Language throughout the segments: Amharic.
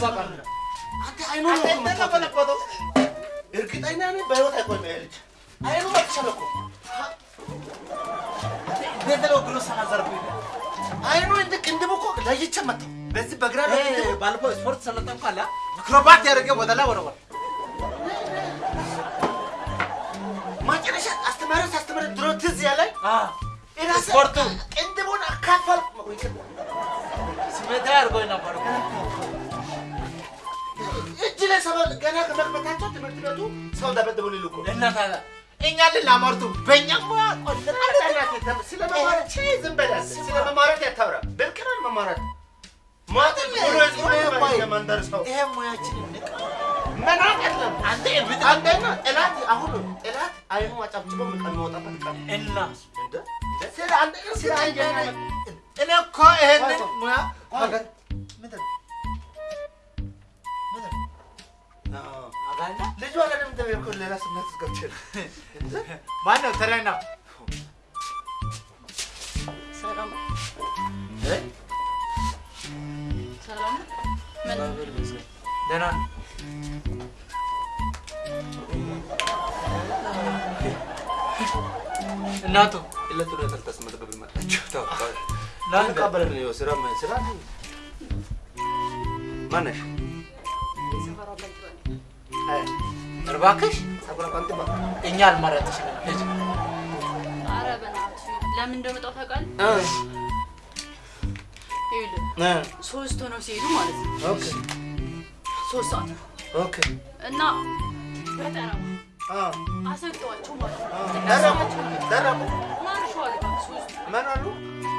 ሄዷል በቃ አንተ አይኑ ነው እኮ የምትወጣው። እርግጠኛ ነኝ በህይወት አይቆይም ይሄ ልጅ። አይኑ መጥቻለ እኮ እንዴት ነው ግሉ ሰናዘርኩኝ አይኑ እንደ ቅንድብ እኮ ለይቼ መጣሁ። በዚህ በግራ በቅንድብ ባለፈው ስፖርት ሰለጠንኩ አለ አክሮባት ያደረገ ወደ ላይ ወረወር መጨረሻ አስተማሪ ሳስተምር ድሮ ትዝ ያለኝ እራሴ ስፖርቱ ቅንድቡን አካፈልኩ። ስሜታ አድርጎኝ ነበር እኮ። ገና ከመክፈታቸው ትምህርት ቤቱ ሰው ደበደቡ እኮ እና ታዲያ? እኛ ልናመርቱ በእኛ ሙያ ስለ መማረት ሺህ ዝም በላል። ስለ መማረት ያታውራ። ብልቅናል መማረት ይሄ ሙያችን መናቅ የለም። አንተ እብድ አንደኛ ጠላት አሁን ጠላት አይኑ አጨብጭቦ ቀን የሚወጣበት ቀን እና? ስለ አንደኛ ስለ አንደኛ እኔ እኮ ይሄንን ሙያ ምንድን ነው? ልጁ አለም እንደሚልኩ ሌላ ስሜት ውስጥ ገብቼ ነው። ተረኛ ሰላም ምን እናቱ ዕለት ዕለት አልተስመዘገብ መጣችሁ ተባባል ለአንተ ተቀበለን ነው ስራ ስራ ማነሽ እባክሽ እኛ አልመረጥሽም። ሂጂ። ኧረ በእናትህ ለምን እንደመጣሁ ታውቃለህ? ይኸውልህ ሶስት ሆነው ሲሄዱ ማለት ነው ኦኬ ሶስት ሰዓት ኦኬ እና በጠረባ አ አሰግጠዋቸው ማለት ነው። አ ደረሙ ደረሙ ማርሸዋል በቃ ሶስቱ ምን አሉ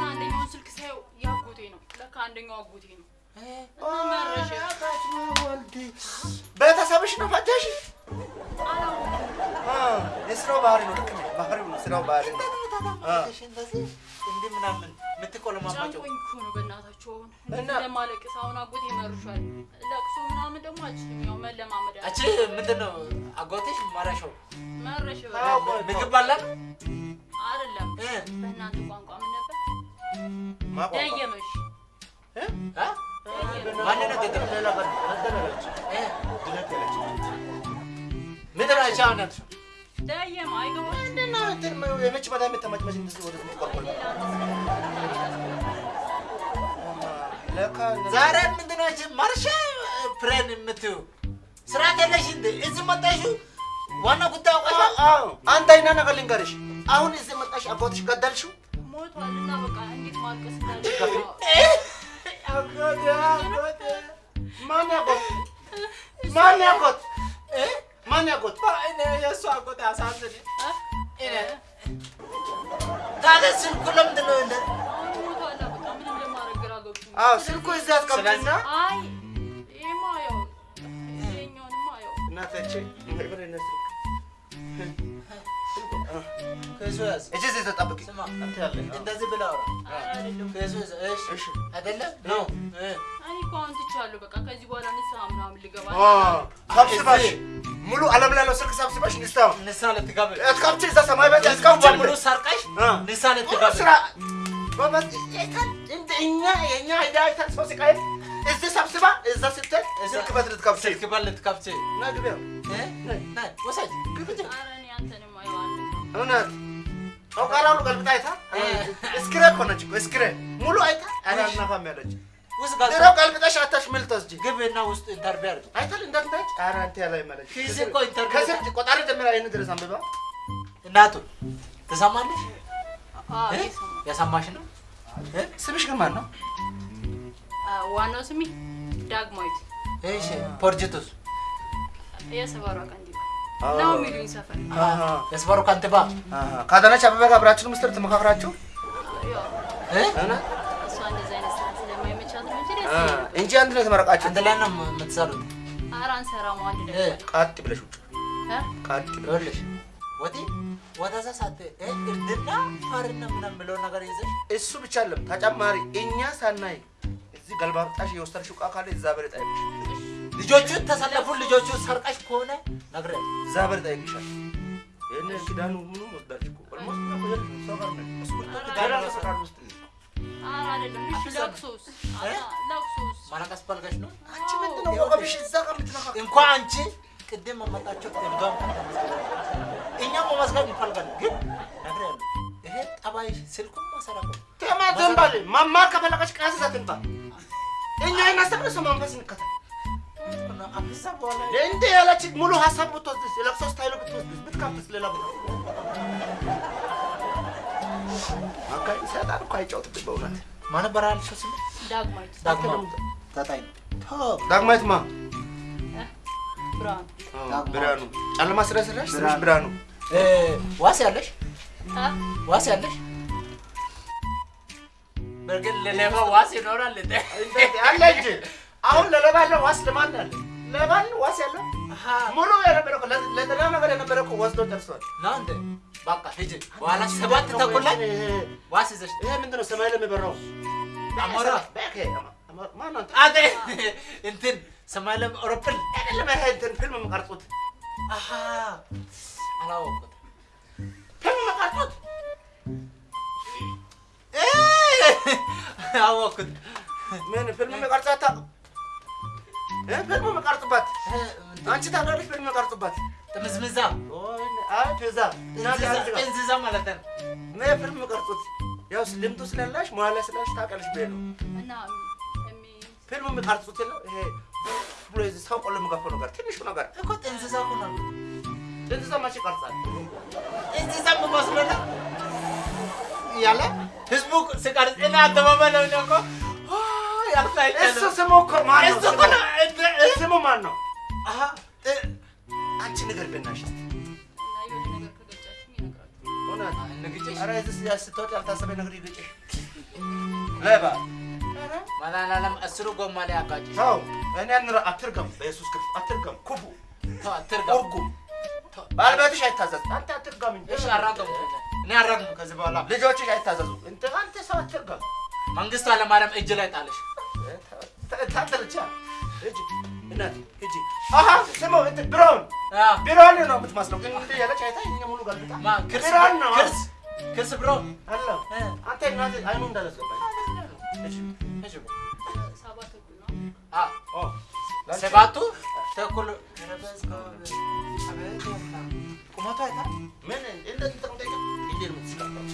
አንደኛውን ስልክ ሳየው ያጎቴ ነው። ለካ አንደኛው አጎቴ ነው። ቤተሰብሽ ነው ፈጀሽ የስራው ባህሪ ነው ልክ ነው ባህሪው ነው ስራው ባህሪ ነው እንዲህ ምናምን የምትቆለማባቸው አሁን እና- ለማለቅስ አሁን አጎቴ መርሿል። ለቅሶ ምናምን ደግሞ ያው መለማመድ ምንድን ነው መረሽ ምግብ አይደለም? በእናንተ ቋንቋ ምን ነበር? ማቋቋ ደየመሽ እ አ? ማን ነው ገጠር ሌላ ቀን ረደለች እ? ድነት ያለች ማርሻ ፕሬን የምትይው ስርዓት የለሽ እንደ እዚህ መጣሽው ዋና ጉዳይ አዎ አይና ነገር ልንገርሽ አሁን እዚህ መጣሽ አጎትሽ ገደልሽው ሞቷል እና በቃ እንዴት ማልቀስ ማን ያጎት ማን ያጎት ማን ያጎት የእሱ አጎት አሳዝን ታዲያ ስልኩ ለምንድን ነው ገብቶኛል። አዎ ስልኩ እዚህ አስቀምጥና አይ ይሄማ ያው ይሄኛውንማ ያው እናተቼ ማይበረነ ስልክ ከሱ ያዝ እጅ እዚህ ተጠብቂ። ስማ አንተ ያለ እንደዚህ ብለህ አውራ። አይደለም። ከሱ ያዝ እሺ። እሺ። አይደለም ነው እ እኔ እኮ አሁን ትቻለሁ። በቃ ከዚህ በኋላ ንስሐ ምናምን ልገባ ሰብስበሽ ሙሉ ዓለም ላይ ስልክ ሰብስበሽ ንስታው ንሳ ልትጋብ እስካብች እዛ ሰማይ ቤት እስካሁን እስካብች ሙሉ ሰርቀሽ እ። ንሳ ሙሉ ልትጋብ ስራ። ጎበዝ አይተን እንደ እኛ የእኛ አይዳ አይተን ሰው ሲቃይ? እዚህ ሰብስባ እዛ ስትል ስልክ ስልክ ነግቢያ እውነት? ጨውቃላሉ ገልብጣ አይታ? እስክሬ እኮ ነች እኮ እስክሬ። ሙሉ አይታ? አላናፋም ያለች። ውስጥ ጋር ድሮ ገልብጠሽ አታሽ ምን ልትወስጂ ግብና ውስጥ ኢንተርቪው አድርግ አይተል እንዳትናች ኧረ አንተ ያላይ መለች ፊዚ እኮ ኢንተርቪው ከስር ቆጣሪ ጀምራ ይህን ድረስ አንብባ። እናቱ ትሰማለሽ? የሰማሽ ነው? እ? ስምሽ ግን ማን ነው? ዋናው ስሜ ዳግማዊት። እሺ ፖርጅቱስ የሰፈሯ ቀንዲባ ነው የሚሉኝ ሰፈር። የስፈሩ ከንቲባ። ከአዳነች አበበ ጋር አብራችሁ ምስጢር ትመካክራችሁ? እንጂ አንድ ነው የተመረቃችሁ አንድ ላይ ነው የምትሰሩት? ኧረ አንሰራም አንድ እ? ነገር ቃጥ ብለሽ ውጭ? ቃጥ ብለሽ ወዲ ወደዛ ሳት እርድና ፋርና ምናምን ብለው ነገር ይዘሽ እሱ ብቻ አለም ተጨማሪ እኛ ሳናይ እዚህ ገልባብጣሽ የወሰድሽው ዕቃ ካለ እዛ በር ጠይቅሽ ልጆቹን ተሰለፉ ልጆቹን ሰርቀሽ ከሆነ ነግረ እዛ በር ጠይቅሻል ይህን ኪዳኑ ምኑ እኮ ኦልሞስት እኛ ሰው ሰው ውስጥ ኧረ አይደለም። ለቅሶስ? ለቅሶስ? ማለቀስ ፈልገሽ ነው? አንቺ ምንድን ነው ወገብሽ እዛ ጋር የምትነካው? እንኳን አንቺ ቅድም መመጣቸው እንደውም እኛም መመስገን እንፈልጋለን፣ ግን ነግሬያለሁ። ይሄ ጠባይ ስልኩን ማሰራቆ ተማ መማር ከፈለገች ቀስ ይዛ ትምጣ። እኛ እናስተምር፣ እሱ መንፈስ እንከተል። እንደ ያለች ሙሉ ሀሳብ ብትወስድስ የለቅሶ ስታይሉ ብትወስድስ ብትካፍስ ሌላ ቦታ አካባቢ ሰይጣን እኮ አይጫወትብኝ በእውነት። ማን ነበር ያልሽው ስም? ዳግማዊት። ዳግማ ዘጠኝ ዳግማዊት ማ? እ? ብርሃኑ። ጨለማ ስለሰራሽ ስምሽ ብርሃኑ። እ፣ ዋስ ያለሽ? ዋስ ያለሽ? በርግጥ ለሌባ ዋስ ይኖራል እንዴ? አለ እንጂ አሁን ለሌባ ያለው ዋስ ለማን አለ ለማን ዋስ ያለው? ሙሉ የነበረ እኮ ለ- ለጤና ነገር የነበረ እኮ ወስዶ ነው እንዴ? በቃ ሂጂ። በኋላ ሰባት ተኩል ላይ ዋስ ይዘሽ ይሄ ምንድን ነው ሰማይ ላይ የሚበራው? አሞራ? አንተ? እንትን ሰማይ ላይ አይደለም ይሄ እንትን ፊልም የምቀርጹት። አሃ! ፊልም የምቀርጹት? አወኩት። ምን ፊልም የሚቀርጸው አታውቅም? እ ፊልም የሚቀርጽበት አንቺ ታውቃለሽ? ፊልም የሚቀርጽበት ጥምዝምዛ አይ ፒዛ እንዝዛ ማለት ነው። ምን ፊልም የሚቀርጹት ያው ልምዱ ስላላሽ ላይ ስላሽ ታውቃለሽ ብዬ ነው። እና የሚ- ፊልም የሚቀርጹት የለው ይሄ ብሎ ሰው ቆሎ የሚገፋው ነገር ትንሹ ነገር እኮ ጥንዝዛ እኮ ነው። እንስሳ መቼ ይቀርጻል? መስሎ ነው ያለ ህዝቡ ሲቀርጽ እና ነው እኮ እሱ እኮ ማን ነው? ስሙ ማን ነው? አንቺ ነገር ብናሽ ያልታሰበ ነገር ይገጭሽ አስሩ ጎማ ላይ አጋጭሽ። ተው እኔ አንረ አትርገም። በኢየሱስ ክርስቶስ አትርገም። ኩፉ ተው አትርገም። እርጉም ባለቤትሽ አይታዘዝ አንተ አትርገም እንጂ። እሺ አራገሙ። እኔ አራግሙ ከዚህ በኋላ ልጆችሽ አይታዘዙ። እንት አንተ ሰው አትርገም። መንግስቱ ኃይለማርያም እጅ ላይ ጣለሽ። ታንተ ብቻ ሂጂ አሀ ስሙ እንትን ብሮን አዎ። ብሮን ነው የምትመስለው። ግን እንደ ያለች አይታ ሙሉ ገልብጣ ነው። ክርስ? ክርስ አለ። አንተ አይኑ እንዳላስገባኝ። ሂጂ አ ኦ ሰባቱ ተኩል ቁመቱ አይታ? ምን? እንደዚህ ተቀምጠኝ እንዴ ነው የምትስቀምጠው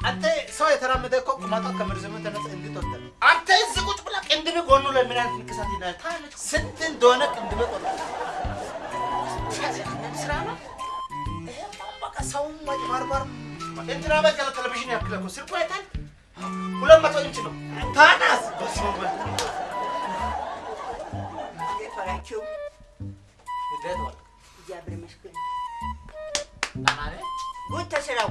አንተ ሰው የተራመደ እኮ ቁመቷ ከምርዝሙ ተነስ እንድትወጣ አንተ እዚህ ቁጭ ብላ ቅንድብ ጎኑ ምን አይነት ንቅሳት ይላል ታለች ስንት እንደሆነ ቅንድበ ቆጣ ስራ ነው? በቃ ሰው ማጭበርበር እንትና በቀለ ቴሌቪዥን ያክል እኮ ስልኩ አይታል ሁለት መቶ ኢንች ነው። ታናስ እንዴት ነህ? ጉድ ተስራው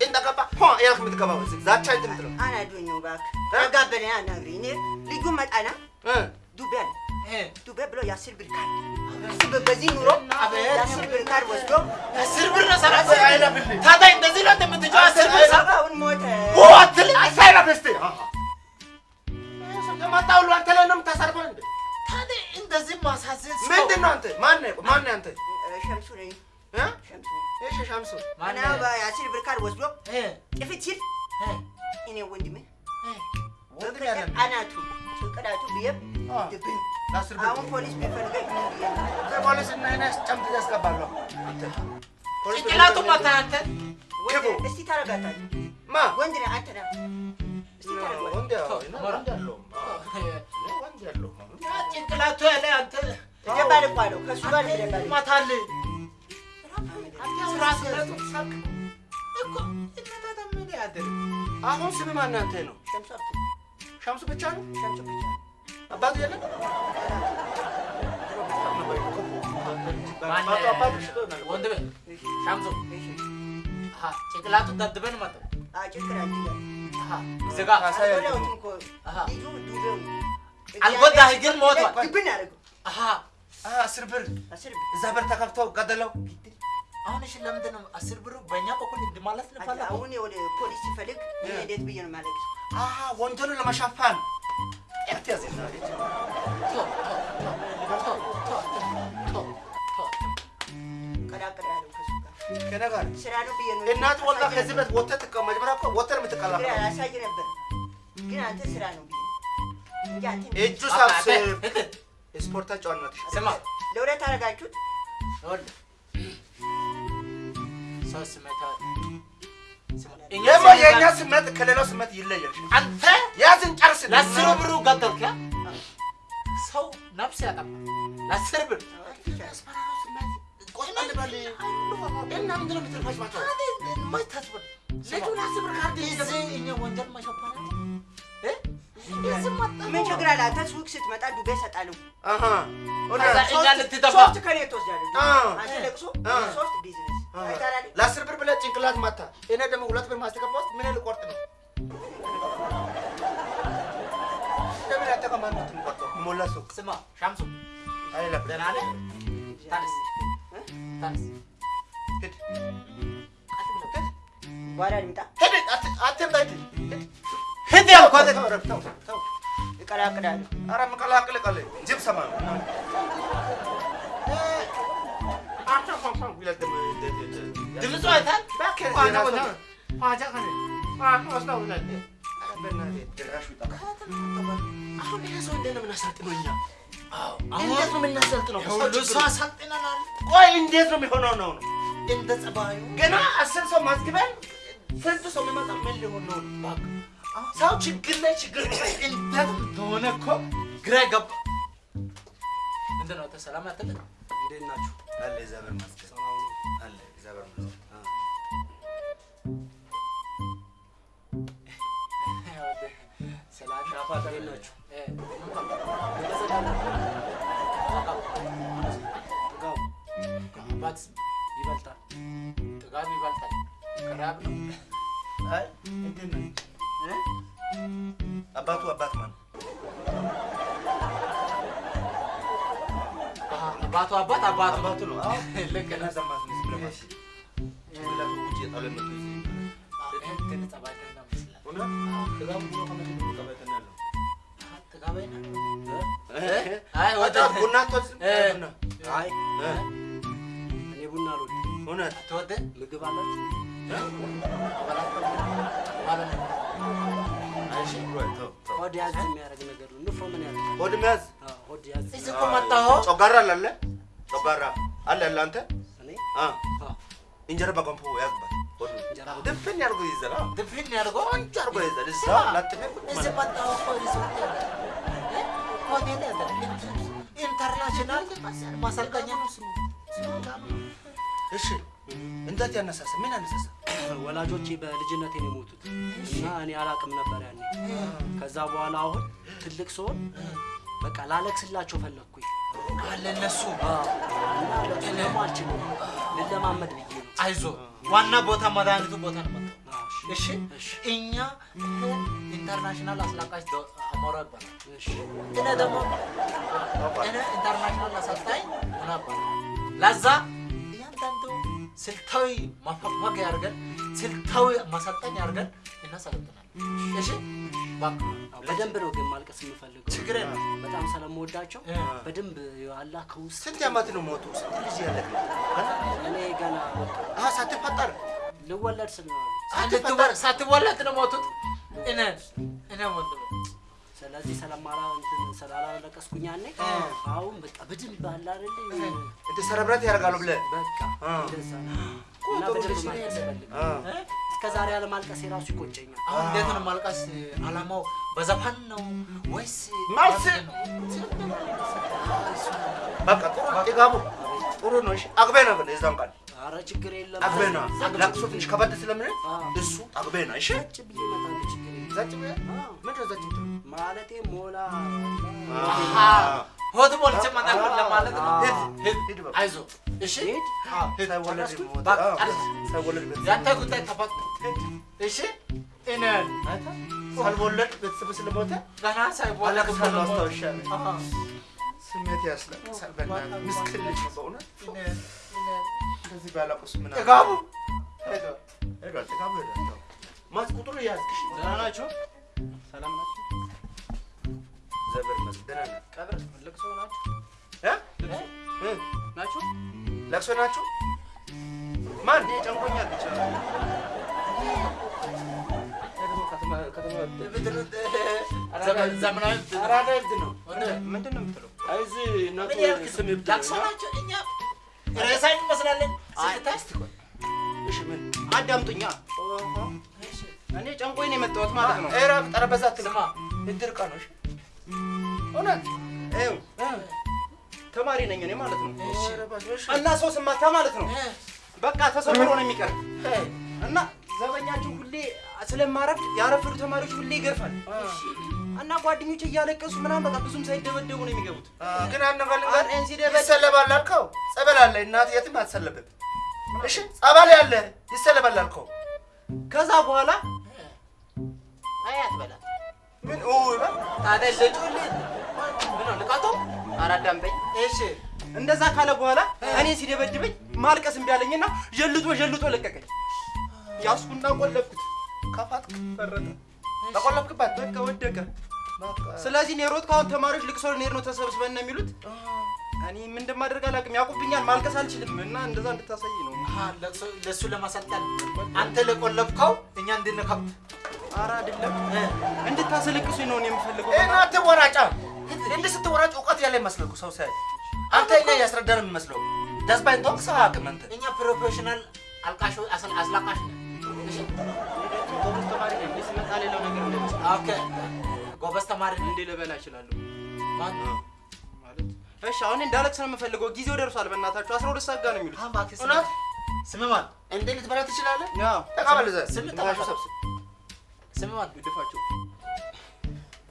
አሳዝን። እንደገባ ሆ ያልክ የምትገባው እዚህ ዛቻ እንትን የምትለው? አናዱኝ እባክህ። ተጋበለ አናግሪ እኔ ልጁ መጣና እ? ዱቤ አለ። እ፣ ዱቤ ብሎ የአስር ብር ካርድ እሱ በዚህ ኑሮ አቤት። የአስር ብር ካርድ ወስዶ አስር ብር ነው ሰራ- አስር አይለፍልኝ። ታዲያ እንደዚህ ነው እንደምትጮህ? አስር ብር ሰራ- አሁን ሞተ። ኦ አትልኝ! አይሳይራ በስቴ የመጣ ሁሉ አንተ ላይ ነው የምታሳርፈው እንዴ? ታዲያ እንደዚህ ማሳዘን ሰው- ምንድን ነው አንተ? ማን ነህ ማን ነህ አንተ ሸምሱ ነኝ ሸምሱ እና ነህ? የአስር ብር። ካርድ ወስዶ እ፣ ጥፍት ሲል እኔ ወንድሜ። አናቱ ጭንቅላቱ ብዬ አ፣ ድብን ለአስር ብር አሁን ፖሊስ ቢፈልገኝ? ፖሊስ እና እኔ ጨምት ያስገባለሁ ጭንቅላቱ መታ አንተ? እስቲ ታረጋታለህ። ማ? ወንድ ነህ አንተ ነህ። ጭንቅላቱ ያለ አንተ እደባልቋለሁ ከእሱ ጋር እደባልቅ ያድር አሁን ስም ማን አንተ ነው ሸምሱ ብቻ ነው ሸምሱ ብቻ አባቱ የለም ወንድሜ እሺ ሻምሱ እሺ አሃ ጭንቅላቱ ደብድበን ዱቤው አልጎዳህ ግን ሞቷል። እዛ በር ተከፍተው ገደለው። አሁን እሺ ለምንድን ነው አስር ብሩ በእኛ በኩል እንድማለት ንፈለገው? አሁን ወደ ፖሊስ ሲፈልግ እንዴት ብዬ ነው ማለት አ፣ ወንጀሉን ለመሸፈን። ያዝ ቶ ቶ ቶ ቶ ቶ ቶ ቀላቅል ያለው ከሱ ጋር። ከእኔ ጋር? ስራ ነው ብዬ ነው እናት ወላ ከዚህ መጀመሪያ እኮ ነው ነበር። ግን አንተ ስራ ነው እጁ ስማ። ለሁለት አደረጋችሁት ደግሞ የእኛ ስሜት ከሌላው ስሜት ይለያል። አንተ ያዝን ጨርስ። ለአስር ብሩ ገደልክ ያ? ሰው ነፍስ ያጠፋ ለአስር ብር ምን ችግር አለ? አንተ ሱቅ ስትመጣ ዱቤ እሰጣለሁ እኛ ሶስት ከኔ ትወስዳለህ። አንተ ለቅሶ ሶስት ቢዝነስ ለአስር ብር ብለህ ጭንቅላት ማታ፣ እኔ ደግሞ ሁለት ብር ማስተገባ ውስጥ ምን ልቆርጥ ነው? ለምን ያተቀማን ነው? ሞላ ሱቅ ስማ ሻምሱ አይለፍ ደህና ነህ? ታንስ። ታንስ። ሂድ። በኋላ ልምጣ። ሂድ አት- አትምጣ ሂድ። ሂድ ሂድ ያልኳት ተው ረፍ፣ ተው። ተው እቀላቅላለሁ ኧረ የምቀላቅል ቃል ጅብ ሰማ ድምፁ አይታል? አሁን ይሄ ሰው እንዴት ነው የምናሰልጥነው እኛ? አሁን እንዴት ነው የምናሰልጥነው? ችግሩ- አሰልጥነናል ቆይ እንዴት ነው የሚሆነው ነው? ነው? እንደ ጸባዩ። ገና አስር ሰው ማስግበን ስንት ሰው የሚመጣ ምን ሊሆን ነው? ሰው ችግር ላይ ችግር እንዴት እንደሆነ እኮ ግራ ገባ ምንድን ነው ተሰላም አትልም? እንዴት ናችሁ? አለ እግዚአብሔር ይመስገን አባት ይበልጣል ጥጋብ ይበልጣል ቅራብ ነው አይ እንዴት ነው? አባቱ አባት ማን? አባቱ አባት አባቱ አባቱ ነው። ልክ ነህ። ዘማት ነው ስለማሽ ጭንቅላቱ ውጭ የጣለ ነው። ቡና አትወስድም? አይ እኔ ቡና አልወድም። እውነት? ትወደ ምግብ አላችሁ? ማለት ነው። እሺ ብሎ ተው ተው። ሆድ ያዝ የሚያደርግ ነገር ነው። ንፍሮ ምን ያደርጋል? ሆድ መያዝ? አዎ፣ ሆድ ያዝ። እዚህ እኮ መጣሁ። ጮጋራ አለ አለ? ጮጋራ አለ አለ አንተ? እንጀራ በገንፎ ያዝበት ድፍን ያርጎ ይዘላ ድፍን ያድርገው ቆንጆ አርጎ ይዘል እዛ ላጥሜ እዚህ መጣሁ እኮ ሪዞርት ያለ እ? ሆቴል ያለ international ማሰልጠኛ ነው ስሙ። እሺ እንዴት ያነሳሳ ምን ያነሳሳ ወላጆቼ በልጅነቴ ነው የሞቱት እና እኔ አላቅም ነበር ያኔ። ከዛ በኋላ አሁን ትልቅ ስሆን በቃ ላለቅስላቸው ፈለግኩኝ። አለ እነሱ እና ደግሞ አልችልም ልለማመድ ብዬ አይዞ ዋና ቦታ መድኃኒቱ ቦታ ነው እሺ? እኛ international አስላቃሽ አሞራ ይባላል። እሺ፣ እኔ ደግሞ እኔ international አሰልጣኝ ሆና ይባላል። ለዛ እያንዳንዱ ስልታዊ ማፈግፈግ ያድርገን ስልታዊ ማሰልጠኝ ያድርገን እናሰለጥናል። እሺ? በደንብ ነው ግን ማልቀስ የምፈልገው። ችግር በጣም ስለምወዳቸው በደንብ አላህ ከውስጥ ስንት ዓመት ነው ሞቱ? ስንት ልጅ ነው እኔ ገና አሀ ሳትፈጠር ልወለድ ስል ነው ሳትወለድ ነው ሞቱት። እኔ እኔ ሞቱ ስለዚህ ስለማራ እንትን ስላላለቀስኩኝ ያኔ እ። አሁን በቃ በደንብ አለ አይደል እንደ ሰረብረት ያደርጋሉ ብለህ በቃ እንደዛ እና በደንብ? እስከ ዛሬ አለማልቀስ የራሱ ይቆጨኛል። አሁን እንዴት ነው ማልቀስ? አላማው በዘፈን ነው ወይስ ነው? በቃ ጥሩ ጥጋቡ ጥሩ ነው። እሺ አግቤ ነው ብለህ የዛን ቃል አረ ችግር የለም። አግቤ ነው። ለቅሶ ትንሽ ከበድ ስለምን እሱ አግቤ ነው። እሺ? ቁጭ ብዬ እመጣለሁ። ችግር የለም። ብለህ አ። ምንድን ነው ብለህ ማለቴ ሞላ። ሆድ ሞልቼ እመጣለሁ ለማለት ነው። ሂድ ሂድ ሂድ በቃ። አይዞ። እሺ? ሂድ። ሳይወለድ ሳይወለድ ያንተ ጉዳይ ተፈት እሺ? እኔን ሳልወለድ ቤተሰብ ስለሞተ ገና ሳይወለድ አስታውሻለሁ። ስሜት ያስለቅሳል። በእናትህ ምስኪን ልጅ ነው በእውነት እንደዚህ ባላቁስ ምን? ጥጋቡ ሄዷል። ጥጋቡ ሄዷል። ማስ ቁጥሩ ያዝክሽ ደህና ናችሁ? ሰላም ናችሁ? ዘበር መስል ደህና ነህ? ቀብር ልቅሶ ናችሁ? ናችሁ? ለቅሶ ናችሁ? ማን ጨንቆኛል ብቻ ከተማ ዘመናዊ አራዳ ነው። ምንድን ነው የምትለው? እዚህ እናቱ ስም እብድ ለቅሶ ነው። ናቸው። እኛ ሬሳ እንመስላለን። ስታይ እሺ ምን አዳምጡኛ። እኔ ጨንቆኝ ነው የመጣሁት ማለት ነው። ኤራ ጠረጴዛ አትልማ ስማ እድር ቀን ነው። እሺ እውነት ይኸው ተማሪ ነኝ እኔ ማለት ነው። እና ሰው ስማታ ማለት ነው በቃ ተሰብሮ ነው የሚቀር እና ዘበኛቸው ሁሌ ስለማረፍድ ያረፈዱ ተማሪዎች ሁሌ ይገርፋል እና ጓደኞች እያለቀሱ ምናምን በቃ ብዙም ሳይደበደቡ ነው የሚገቡት። ግን ሲደበድብ- ይሰለባል አልከው። ጸበል አለ እናት የትም አትሰለብም። እሺ ጸበል ያለ ይሰለባል አልከው። ከዛ በኋላ አይ አትበላት። ምን ኡ ታዲያ? አራዳምጠኝ እሺ እንደዛ ካለ በኋላ እኔ ሲደበድበኝ ማልቀስ እምቢ አለኝና ዠልጦ ዠልጦ ለቀቀኝ። ያስኩና ቆለፍኩት። ከፋት ፈረጠ። ተቆለፍክባት። በቃ ወደቀ። ስለዚህ እኔ ሮጥኩ። አሁን ተማሪዎች ልቅሶ ልንሄድ ነው ተሰብስበን ነው የሚሉት። እኔ ምን እንደማደርግ አላውቅም። ያውቁብኛል። ማልቀስ አልችልም እና እንደዛ እንድታሳይ ነው። ለእሱ- ለእሱ ለማሰልጠን አንተ ለቆለፍከው እኛ እንድንከብት ኧረ አይደለም እንድታስለቅሱኝ ነው እኔ የምፈልገው። እናት ወራጫ እንዲህ ስትወራጭ እውቀት ያለ ይመስለው እኮ ሰው ሲያይ አንተ እኛ እያስረዳን የሚመስለው ደስባይን ተወቅ ሰው አያውቅም አንተ እኛ ፕሮፌሽናል አስል- አስላቃሽ ነን። ተማሪ ነኝ። ስመጣ ሌላው ነገር ኦኬ፣ ጎበዝ ተማሪ እንዲህ ልበላ እችላለሁ እሺ። አሁን እንዳለቅስ ነው የምፈልገው። ጊዜው ደርሷል። በእናታችሁ አስራ ሁለት ሰዓት ጋር ነው የሚሉት። እውነት? ስም ማን? እንዴ ልትበላ ትችላለህ? ተቀበል እዛ ስም ተቀበል። ሰብስብ። ስም ማን? ግድፋቸው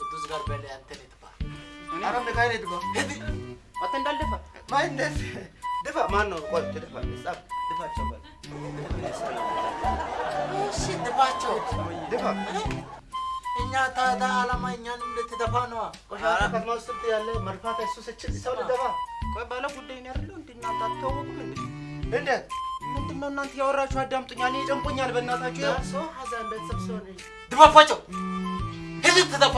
ቅዱስ ጋር በል አንተ ንካይን ድፋ አንተ እንዳልደፋ ማን እንዴት ድፋ ማን ነው? ቆይ ትድፋ ጻፍ ድፋቸው በል እሺ ድፋቸው። ድፋ እኛ ታታ አላማ እኛንም ልትደፋ ነዋ። ቆሻሻ ከተማ ውስጥ ያለ መድፋት እሱ ስችል ሰው ልደፋ ቆይ ባለ ጉዳይ ነው አይደለው እንዴ? እናንተ አትታወቁም እንዴ? እንዴት ምንድን ነው እናንተ ያወራችሁ? አዳምጡኛል። እኔ ጨንቆኛል። በእናታችሁ ያው ሰው ሀዘን ቤተሰብ ሰው ነው ድፋፋቸው። ሂድ ትደፋ።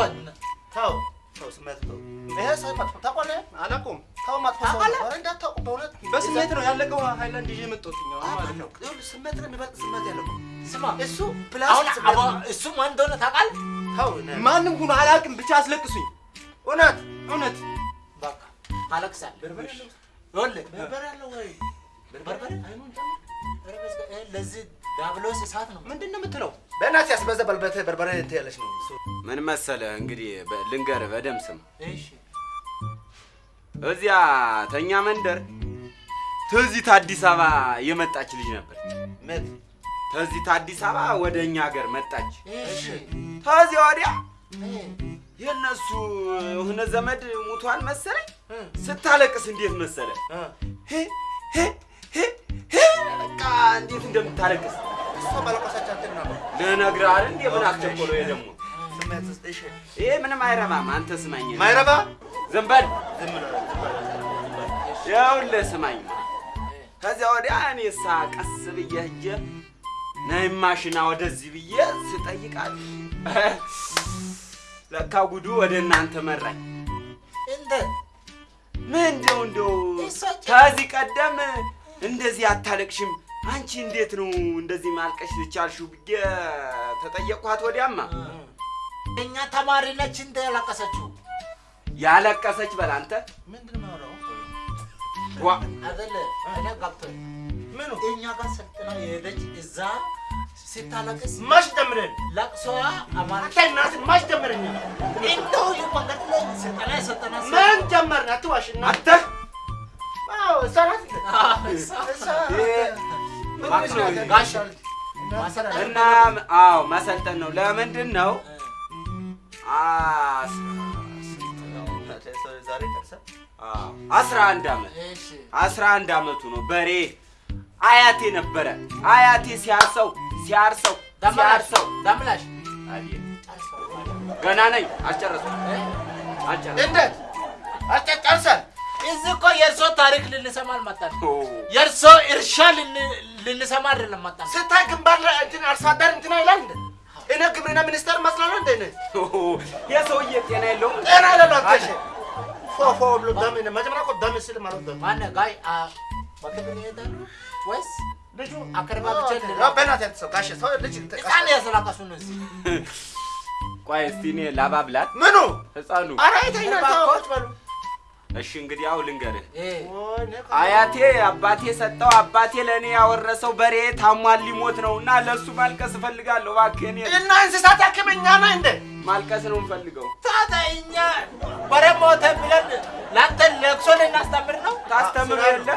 ተው ተው ስሜት ተው ይሄ ሰው መጥፎ ታውቃለህ አላውቀውም። ተው መጥፎ ሰው ነው እንዳታውቁ በእውነት በስሜት ነው ያለቀው ሃይላንድ ይዤ መጣሁት ማለት ነው። ይኸውልህ ስሜት ነው የሚበልጥ ስሜት ያለው ስማ እሱ አሁን ፕላስ ስሜት አባ ነው። እሱ ማን እንደሆነ ታውቃለህ? ማንም ሁኑ አላውቅም፣ ብቻ አስለቅሱኝ። እውነት እውነት። በቃ አለቅሳለሁ። በርበሬ አለው ወይ? በርበሬ አይኑን ጨምር። ኧረ በስመ አብ፣ ለዚህ ዳብሎስ እሳት ነው። ምንድን ነው የምትለው? በእናትህ ያስበዛ በልበተ በርበሬ እንትን ያለች ነው ምን መሰለህ እንግዲህ ልንገርህ በደምብ ስም። እሺ። እዚያ ተኛ መንደር ትዚት አዲስ አበባ የመጣች ልጅ ነበረች። ትዚት አዲስ አበባ ወደ እኛ ሀገር መጣች። ከዚያ ወዲያ የእነሱ የሆነ ዘመድ ሙቷን መሰለኝ? ስታለቅስ እንዴት መሰለ ሄ ሄ ሄ ሄ በቃ እንዴት እንደምታለቅስ? እሷ ነው። ልነግርህ አይደል እንዴ? ምን አስቸኮለው ይሄ ደግሞ? ይሄ ምንም አይረባም። አንተ ስማኝ። ማይረባ? ዝም በል። ይኸውልህ ስማኝ። ከዚያ ወዲያ እኔ ሳ ቀስ ብዬ ሂጄ ነይ ማሽና ወደዚህ ብዬ ስጠይቃት ለካ ጉዱ ወደ እናንተ መራኝ። ምን እንደው እንደው ከዚህ ቀደም እንደዚህ አታለቅሽም? አንቺ እንዴት ነው እንደዚህ ማልቀሽ ቻልሽው ብዬ ተጠየቅኳት ወዲያማ። እኛ ተማሪ ነች እንደ ያለቀሰችው? ያለቀሰች በል አንተ። ምንድን ነው አይደለ? እኔ ገብቶኝ ምኑ? እኛ ጋር ሰልጥና የሄደች እዛ ስታለቅስ ማሽ ጀምረን ለቅሶዋ አማራ እናትን ማሽ ጀምረኛ እንደው መንገድ ላይ ስልጠና የሰጠና ምን ጀመርን? አትዋሽና። አዎ፣ ማሰልጠን እና አዎ መሰልጠን ነው። ለምንድን ነው? አስራ ዛሬ ደርሰህ አዎ፣ አስራ አንድ እሺ አስራ አንድ ዓመቱ ነው። በሬ አያቴ ነበረ አያቴ ሲያርሰው ሲያርሰው ሲያርሰው ጨርሰዋል። ገና ነኝ። አልጨረስኩም። አልጨረስኩም። እንዴት አጨጨርሰን እዚህ እኮ የእርሶ ታሪክ ልንሰማ አልመጣን። የእርሶ እርሻ ልን- ልንሰማ አይደለም መጣን። ስታይ ግንባር ላይ እንትን አርሶ አደር እንትና ይላል እንደ እኔ ግብርና ሚኒስተር መስላለሁ እንደ እኔ የሰውዬ ጤና የለውም። ጤና ይላል አትሽ ፎፎ ብሎ ደም መጀመሪያ እኮ ደም ሲል ማለት ደም ማነ ጋይ አ በክብር ይሄዳሉ ወይስ ልጁ አከርባ ብቻ ነው? በእናትህ ያትሰው ጋሼ ሰው ልጅ ህፃን ያስላቀሱ ነው እዚህ ቆይ እስቲ እኔ ላባብላት ምኑ ህፃኑ። ኧረ ታዎች በሉ እሺ እንግዲህ ያው ልንገርህ አያቴ አባቴ ሰጠው አባቴ ለእኔ ያወረሰው በሬ ታሟል ሊሞት ነው እና ለእሱ ማልቀስ እፈልጋለሁ። እባክህ እኔ እና እንስሳት ሕክምና ነው እንደ ማልቀስ ነው የምፈልገው። ታዲያ እኛ በሬ ሞተ ብለን ለአንተ ለቅሶ ልናስተምር ነው? ታስተምር ስራ የለ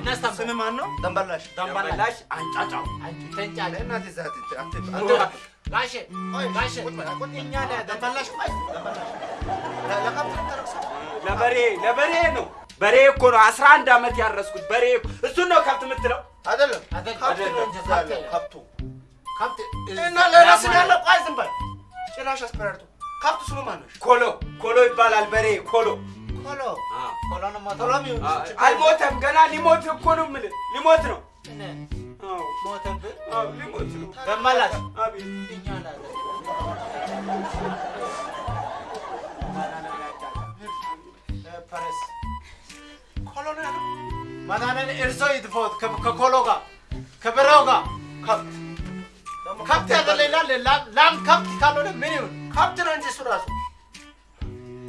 እናስተምር ስም ማን ነው? ደንበላሽ። ደንበላሽ አንጫጫው። ዛት አንተ ጋሼ ጋሼ። እኛ ደንበላሽ ለበሬ ለበሬ ነው። በሬ እኮ ነው። አስራ አንድ ዓመት ያረስኩት በሬ እሱን ነው ከብት የምትለው? አይደለም። ከብቱ። ከብት እና ዝም በል። ጭራሽ አስፈራርቶ። ስሙ? ኮሎ ኮሎ ይባላል በሬ ኮሎ ኮሎ አ፣ ኮሎን ሞተ ኮሎ አልሞተም። ገና ሊሞት እኮ ነው የምልህ። ሊሞት ነው። አዎ። ሞተብህ አዎ ሊሞት ነው። ገመላሽ አቤት። እኛ ላይ ፐረስ ኮሎ ነው ያለው ማዳንን እርሶ ይጥፎት ከ- ከኮሎ ጋር ከበሬው ጋር። ከብት ከብት ያለ ላም- ከብት ካልሆነ ምን ይሁን? ከብት ነው እንጂ እሱ ራሱ።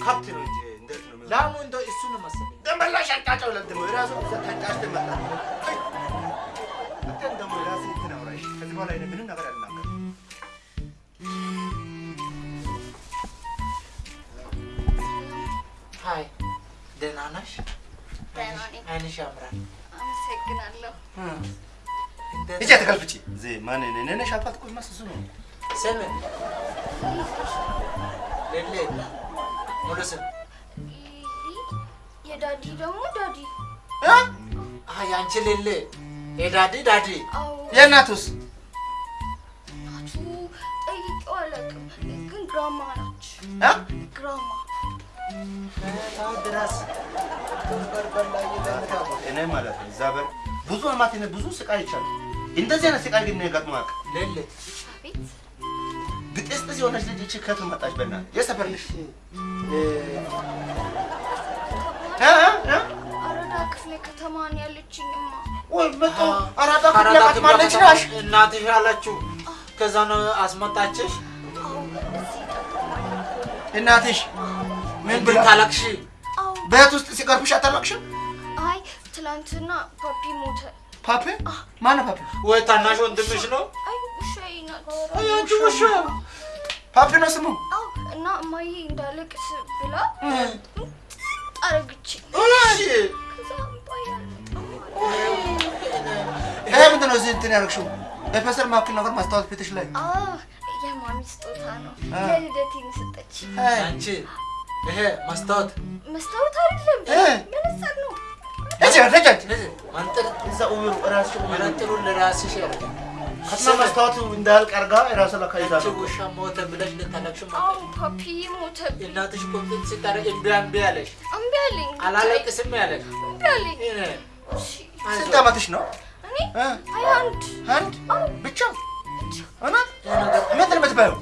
ከብት ነው እንጂ ነው? ላሙ እንደው እሱ ነው መሰለኝ። አንጫጫው ለት ደግሞ የራሱ ተንጫጭቶ ይመጣል። አንተን ደግሞ እንትን አውራ እሺ። ከዚህ በኋላ ምንም ነገር አልናገርም። Hi ደህና ነሽ? ደህና ነኝ። አይንሽ ያምራል። አመሰግናለሁ። ሂጂ አትገልብጪ። እዚህ ማን እኔ ነሽ አባት እኮ መስሱ ነው። ስም ሌሌ ሙሉ ስም የዳዲ ደግሞ ዳዲ። አንቺ ሌሌ የዳዲ ዳዲ የእናቱስ እናቱ ጠይቄው አላውቅም፣ ግን ግራማ ናች። እ? ግራማ ድረስ እኔ ማለት ነው እዛ በር ብዙ አማት ብዙ ስቃይ ይቻሉ እንደዚህ አይነት ስቃይ ግን ገጥሞ አያውቅም። ሌሌ አቤት ግጥስጥስ የሆነች ልጅ እቺ ከቱ መጣች። በእናትህ የሰፈር ልጅ ክፍለ ከተማ ነው ያለችኝማ። ወይ መጣ አራዳ ክፍለ ከተማ ከተማ ነሽ? እናትሽ ያለችው ከዛ ነው አስመጣችሽ። እናትሽ ምን ታለቅሺ? አዎ ቤት ውስጥ ሲቀርብሽ አታለቅሽም? አይ ትላንትና ፓፒ ሞተ። ፓፒ ማነው ፓፒ? ወይ ታናሽ ወንድምሽ ነው? አይ ውሻዬ ናት። አይ አንቺ ውሻ ፓፒ ነው ስሙ። አዎ እና እማዬ እንዳለቅስ ብላ አረግችኝ። እሺ ይሄ ምንድን ነው እዚህ እንትን ያደረግሽው? የፈሰር ማክል ነገር ማስታወስ ፊትሽ ላይ አዎ የማሚ ስጦታ ነው። አ። ለልደቴን ሰጠች። አንቺ ይሄ መስታወት መስታወት አይደለም እ። መነጽር ነው። እዚህ እዛ ኡብሩ መነጥሩን ለራስሽ መስታወቱ እንዳያልቅ ውሻ ሞተ ብለሽ ልታለቅሽ አዎ መጣሽ። ፓፒ ሞተብኝ። እናትሽ ኮምፕሊት ስታደርግ እምቢ እምቢ አለሽ። እምቢ አለኝ። አላለቅስም ያለሽ እምቢ አለኝ። ይሄ እሺ ስንት ዓመትሽ ነው? እኔ እ? አይ አንድ አንድ? ብቻ? እውነት? ምንድን ነው የምትበይው?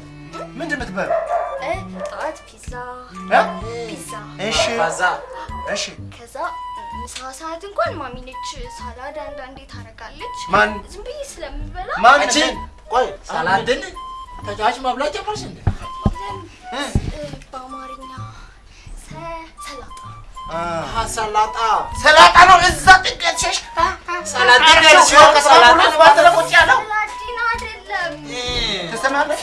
ምንድን ነው የምትበይው? እ፣ ጠዋት ፒዛ እ? ፒዛ። እሺ። እሺ። ከዛ ምሳ ሰዓት እንኳን ማሚ ነች ሳላድ አንዳንዴ ታደርጋለች። ማን? ዝም ብዬ ስለምበላ ማን? አንቺ? ቆይ ሳላድን ተጫዋች መብላት ጀመርሽ እንዴ? በአማርኛ ሰ- ሰላጣ። ሰላጣ። ሰላጣ ነው? እዛ ከሰላጣ ሰላጣ ነው ባትለ ቁጭ ያለው ሰላዲን አይደለም። ትሰማለሽ?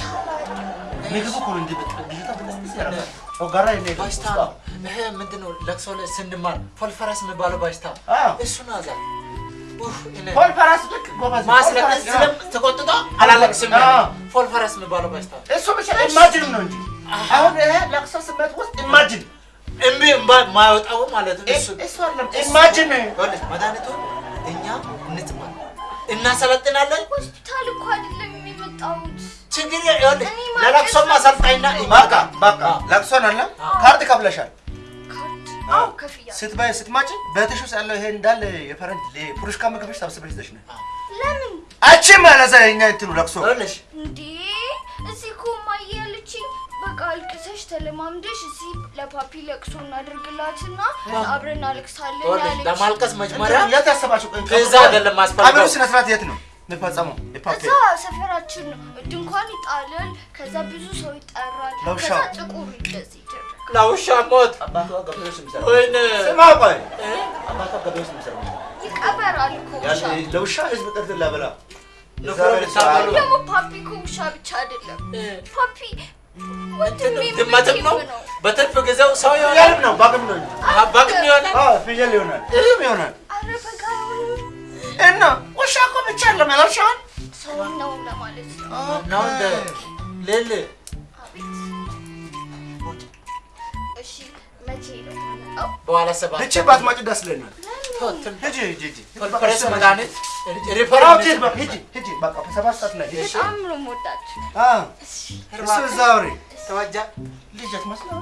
ምግቡ እኮ ነው እንዲህ በጣም ልጅቷ ትቅስቅስ ያደርጋል። ጮጋራ የኔ ባሽታ ነው። ይሄ ምንድን ነው? ለቅሶ ላይ ስንማር ፎልፈረስ የሚባለው ባሽታ አዎ። እሱን አዛ ኡፍ እኔ ፖል ፈራስ ልክ ጎበዝ ነው። ማስለቀስ ፖል ፈራስ፣ ስለም ተቆጥቶ አላለቅስም አዎ። ያለ ፎልፈረስ የሚባለው ባሽታ አዎ። እሱ ብቻ ኢማጂን ነው እንጂ አሁን ይሄ ለቅሶ ስሜት ውስጥ ኢማጂን እምቢ እምባ ማያወጣው ማለት ነው። እሱ እሱ አይደለም ኢማጂን ይኸውልሽ መድኃኒቱ እኛ እንትማል እናሰለጥናለን። ሆስፒታል እኮ አይደለም የመጣሁት። ችግር ይኸውልህ ለለቅሶም አሰልጣኝና በቃ በቃ። ለቅሶን አለ? ካርድ ከፍለሻል። ስትባይ ስትማጭ ውስጥ ያለው ይሄ እንዳለ የፈረንጅ የፑሩሽካ ምግብሽ ሰብስበሽ ይዘሽ ነው። ለምን? አቺ ማለት የኛ እንትኑ ለቅሶ እንዴ እዚህ እኮ እማዬ ያለችኝ በቃ አልቅሰሽ ተለማምደሽ እዚህ ለፓፒ ለቅሶ እናደርግላትና አብረን ይኸውልሽ ያለች ለማልቀስ መጀመሪያ የት ያሰባችሁ? ከዛ አይደለም ማስፈልገው ስነ ስርዓት የት ነው የሚፈጸመው? የፓፒ እዛ ሰፈራችን ነው ድንኳን ይጣላል ከዛ ብዙ ሰው ይጠራል ከዛ ጥቁር እንደዚህ ለውሻ ሞት። አባቷ ገበሬዎች የሚሰራው። ወይኔ። ስማ፣ ቆይ። አባቷ ገበሬዎች የሚሰራው። ይቀበራል እኮ ውሻ። ያን ለውሻ ህዝብ ቅርት ላበላ ደግሞ ፓፒ እኮ ውሻ ብቻ አይደለም። ፓፒ ድመትም ነው። ነው? በትርፍ ጊዜው ሰው ይሆናል? ነው ባግም ነው በግም ይሆናል? አዎ ፍየል ይሆናል እህም ይሆናል። እና ውሻ እኮ ብቻ አለም ያላልሻል ሰው ነው ለማለት ነው። እንደ ሌል አቤት እሺ መቼ ነው? የምመጣው በኋላ ሰባት ልቼ ባትማጭ ደስ ይለኛል ሂጂ ሂጂ ሂጂ ፕሬስ መድኃኒት አዎ ሪፈራል ሂጂ በቃ ሂጂ ሂጂ በቃ ሰባት ሰዓት ላይ ሂጂ በጣም ነው የምወዳችሁ አዎ እሱ እዛ አውሪ ተወጃ ልጅ አትመስለው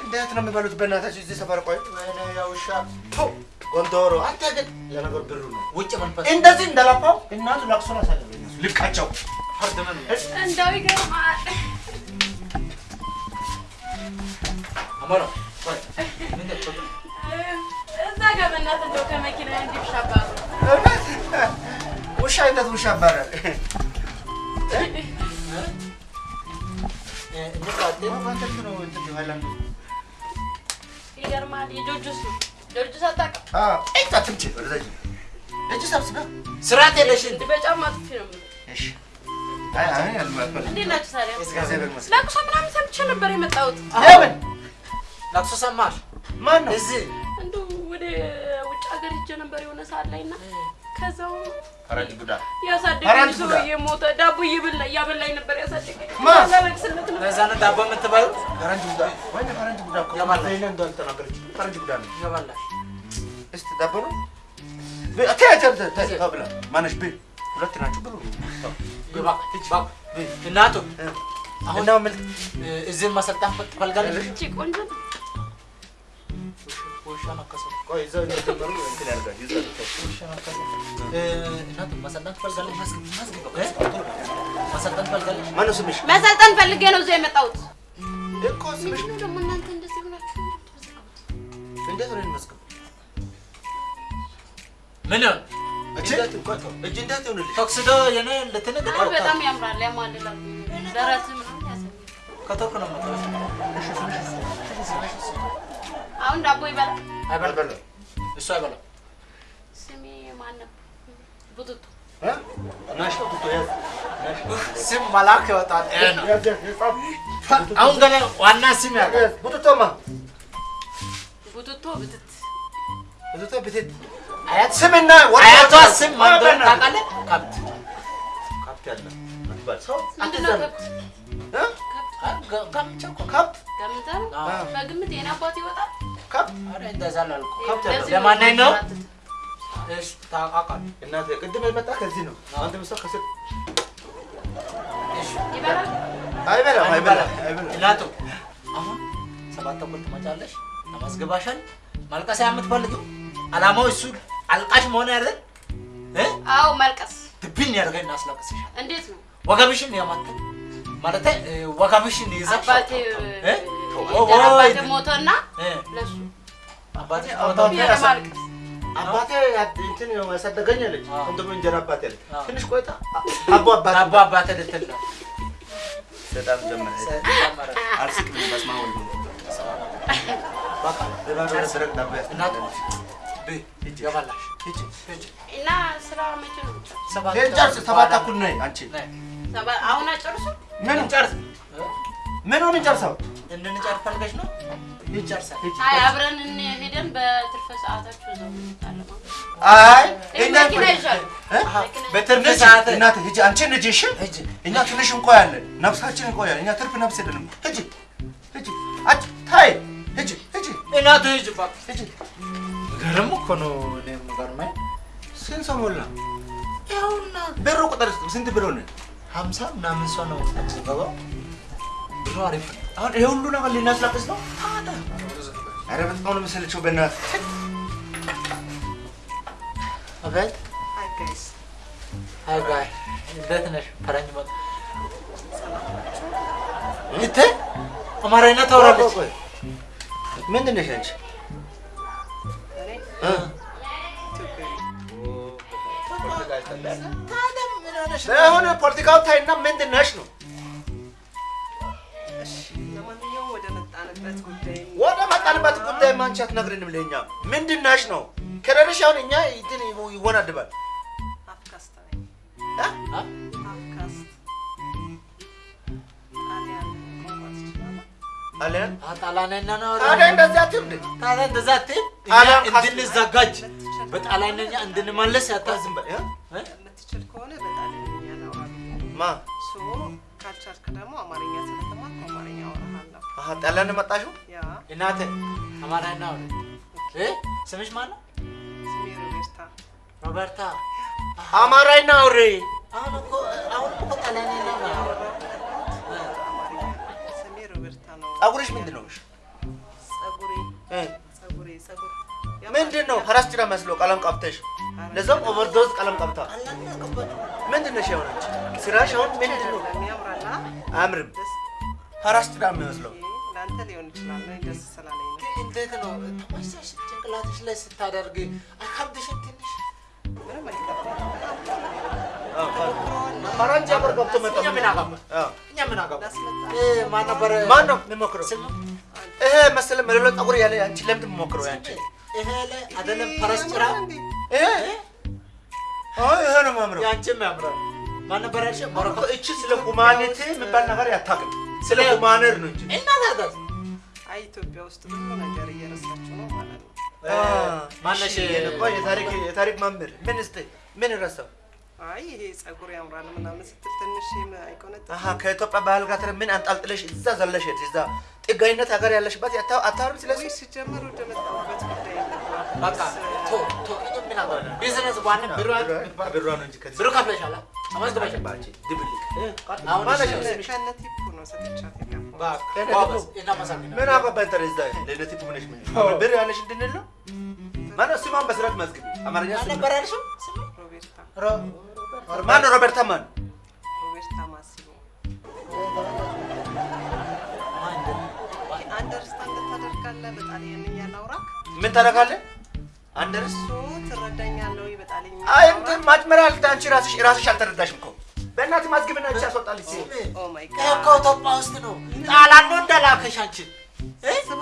እንዴት ነው የሚበሉት በእናታችሁ እዚህ ሰፈር ቆይ ወይኔ የውሻ ቱ ጎንደሮ አንተ ግን ለነገሩ ብሩ ነው ውጭ መንፈስ እንደዚህ እንደላፋው እናቱ ለቅሶን አሳለፈኝ ልቃቸው ፍርድ ምን እንደው ይገርማል። አሞራ በእናትህ እንደው ከመኪና እንዲሻባሉ ውሻ አይነት ውሻ ይባላል ይገርማል። የጆጆስ ነው ጆጆስ አታውቅም? ትምጭ ወደዛ ሂጂ። እጅ ሰብስበ ስርዓት የለሽ እንዴ? እንዲህ በጫማ ጥፊ ነው የምልህ። እሺ። አይ አይ አልማፈል እንዴት ናችሁ ታዲያ? እግዚአብሔር ይመስገን። ለቅሶ ምናምን ሰምቼ ነበር የመጣሁት። ለምን ለቅሶ ሰማሽ? ማን ነው እዚህ? እንደው ወደ ሀገር ሄጄ ነበር የሆነ ሰዓት ላይ እና ከዛው ፈረንጅ ቡዳ ያሳደገኝ ሰውዬ ሞተ። ዳቦ እየበላ እያበላኝ ነበር ያሳደገኝ። ማን? ላለቅስለት ነው። ለዛ ነው ዳቦ የምትበሉ ፈረንጅ ቡዳ ወይ ፈረንጅ ቡዳ እኮ የማን ነው? ይሄን እንዳልተናገረች ፈረንጅ ቡዳ ነው። ይገባላሽ እስቲ ዳቦ ነው? ተያቸር ተብላ ማነሽ? ብ ሁለት ናችሁ ይባ እናቱ አሁን ማሰልጣን ትፈልጋለሽ? ቆንጆ መሰልጠን ፈልጌ ነው እዚያ የመጣሁት። እኮ ስምሽ ምንድነው ደግሞ እናንተ እንደዚህ ሆናችሁ? እንዴት ነው የሚመስገው ምን እጅ እንዴት ይሆንልሽ የኔ በጣም ያምራል፣ ያማልላል። ደረት ነው የምትወስድ አሁን ዳቦ ይበላል። አይበላም። እሱ አይበላም። ስሜ ማን ነበር? ቡቱቱ ስም መላክ ይወጣል። አሁን ገና ዋና ስም ያለ ቡቱቶማ ቡቱቶ ብትት። ቡቱቶ ብትት። አያት ስምና አያቷ ስም ማን እንደሆነ ታውቃለህ? ከብት ካፕት። ያለ አትባል ሰው ምንድን ነው ከብት? እ አይ፣ ገ- ጋምቻ እኮ ነው። ካፕት ገምተህ በግምት የኔ አባት ይወጣል። ካፕት ኧረ እንደዛ አላልኩም። ከብት ያለው ለዚህ ለማንኛውም ነው? የሚያንከራትት። እሺ፣ ታውቃለህ። እናቴ ቅድም የመጣ ከዚህ ነው አንተ ምሰው ከስር እሺ፣ ይበላል። አይበላም አይበላም አይበላም እናቱ አሁን ሰባት ተኩል ትመጫለሽ፣ ተመዝግባሻል። ማልቀስ የምትፈልጊው አላማው እሱ አልቃሽ መሆን አይደል? እ አዎ መልቀስ ድብን ያደርገኝ እናስለቅስሻል። እንዴት ነው? ወገብሽን ያማተ ማለት ወገብሽን ይዘሽ አባቴ ሞተና? ለሱ። እንትን ያሳደገኝ አለች። እንጀራ አለች። ትንሽ ቆይታ። አቦ ልትል ነው። በጣም ጀመረ። አልስቅም በስመ አብ ወልድ እና ስራ መቼ ነው? ሰባት ተኩል ነይ አንቺ። አሁን አጨርሱ። ምን እንጨርስ ምን ሆነ ጨርሰው? እንድንጨርስ ፈልገሽ ነው? ይጨርሳል። አይ አብረን ሄደን በትርፍ ሰዓታችሁ እዛው እንጣለን። አይ? በትርፍ ሰዓት ሂጂ አንቺ ልጅ እሺ? እኛ ትንሽ እንቆያለን። ነፍሳችን እንቆያለን። እኛ ትርፍ ነፍስ የለንም። ሂጂ ሂጂ አንቺ ታይ ሂጂ ሂጂ። እናቱ ሂጂ ሂጂ። ገርም እኮ ነው። ስንት ሰው ሞላ? ብሩ ቁጥር ስንት ብር ሆነ? ሀምሳ ምናምን ሰው ነው የሚገባው። ብሩ አሪፍ አሁን ይሄ ሁሉ ነገር ልናስላቅስ ነው? ኧረ በጣም ነው የምሰለቸው በእናትህ። አቤት Hi guys. አይ ጋይ እንዴት ነሽ? ፈረንጅ መጣ ይተ አማርኛ ታወራለች። ምንድን ነሽ አንቺ? እኔ እ? ለሆነ ፖለቲካው ታይና ምንድን ነሽ ነው? እሺ፣ ለማንኛውም ወደ መጣንበት ጉዳይ ወደ መጣንበት ጉዳይ አንቺ አትነግሪንም ለእኛ። ምንድን ነሽ ነው? ከሌለሽ አሁን እኛ እንትን ይወናድባል። አፍካስት? አለን ነው ታዲያ አትይም? ታዲያ አትይም? እንድንዘጋጅ በጣሊያንኛ እንድንመለስ ያታዝም? የምትችል ከሆነ ማ ሶ ካልቻልክ ደግሞ አማርኛ ስለተማርኩ አማርኛ አወራሃለሁ። አሀ ነው መጣሽው? ያ እናቴ አማርኛ አውሪ። እ ስምሽ ማን ነው? ስሜ ሮቤርታ። ሮበርታ። አማራይና አውሬ አሁን እኮ አሁን እኮ ጣሊያንኛ ነው አማርኛ ስሜ ሮቤርታ ነው። ጸጉርሽ ምንድን ነው? ጸጉሬ እ? ጸጉሬ ጸጉር ምንድን ነው? ፈረስ ጭራ መስሎ ቀለም ቀብተሽ ለዛም overdose ቀለም ቀብታ ምንድን ነሽ የሆነች? ስራሽ አሁን ምንድን ነው? አያምርም። ፈረስ ጭራ የሚመስለው ለአንተ ሊሆን ይችላል። ደስ ስላለኝ እንዴት ነው ተመሳሽ ጭንቅላትሽ ላይ ስታደርግ አይከብድሽም? ትንሽ ፈረንጅ ሀገር ገብቶ መጣ። ምን እኛ ምን ማን ነበር? ማን ነው የሚሞክረው? ይሄ መሰለ መለሎ ጸጉር ያለ አንቺ ለምንድን የምሞክረው? ያንቺ ይሄ ላይ አይደለም ፈረስ ጭራ ይሄ አይ ይሄ ነው የሚያምረው። ያንቺም ያምራል። ማን ነበር ያልሽው? ሞሮኮ እቺ ስለ ሁማኒቲ የሚባል ነገር ያታቅም ስለ ሁማነር ነው እንጂ እና ታዲያ አይ ኢትዮጵያ ውስጥ ብዙ ነገር እየረሳችሁ ነው ማለት ነው። ማነሽ? የታሪክ የታሪክ መምህር ምን እስቲ ምን ረሳው? አይ ይሄ ጸጉር ያምራል ምናምን ስትል ትንሽ አይቆነጥ አሀ ከኢትዮጵያ ባህል ጋር ምን አንጣልጥለሽ እዛ ዘለሽ እዛ ጥጋይነት ሀገር ያለሽበት አታወሪም ስለዚህ ሲጀመር ወደ መጣሁበት ጉዳይ በቃ ቶ ቶ ምን? ቢዝነስ ዋን ብሩ ብሯ ነው እንጂ ከዚህ ብሩ ከፍለሻል? ምን አገባኝ ታዲያ እዛ ለነቲ ቁምነሽ ምን ብር ያለሽ እንድንል ነው ማነው ስሟን በስራት መዝግቢ አማርኛ ማን ስም ነበር ያልሽው? ስሙ? ሮቤርታ ሮ- ማነው ሮበርታ ማን ሮቤርታ ማሲሞ ማን እንደ- አንደርስታንድ ታደርጋለህ? በጣሊያንኛ ላውራክ ምን ታደርጋለህ አንደርስ እሱ ትረዳኛለህ ወይ? በጣሊያንኛ አይ? እንትን ማጭመሪያ አንቺ ራስሽ ራስሽ አልተረዳሽም እኮ በእናትህ Oh my ይሄ God እኮ ኢትዮጵያ ውስጥ ነው። ጣሊያን ነው እንደላከሽ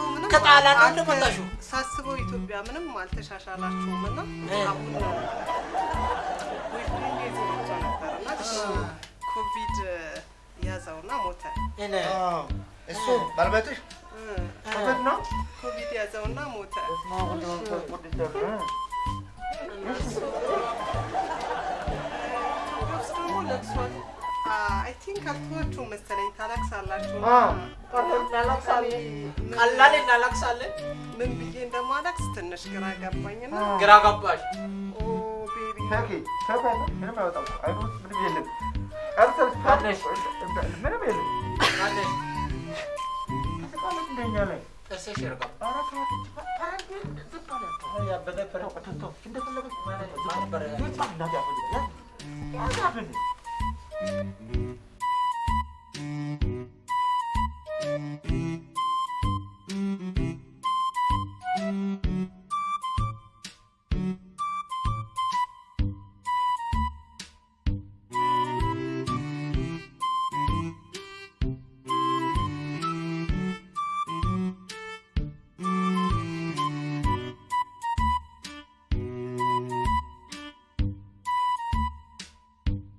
ምንም ከጣሊያን ነው እንደመጣሽው? ሳስበው ኢትዮጵያ ምንም አልተሻሻላችሁም እና እ። አሁን ኮቪድ ያዘውና ሞተ። እኔ እሱ ኮቪድ ነው ኮቪድ ያዘውና ሞተ። ውስጥ ደግሞ ለቅሷል። I think አልተዋችሁም መሰለኝ ታለቅሳላችሁ። ቀላል እናለቅሳለን። ምን ብዬ እንደማለቅስ ትንሽ ግራ ገባኝና ግራ ገባሽ። ምንም አይወጣም አይኑ ምንም የለም? ምንም የለም እንደኛ ላይ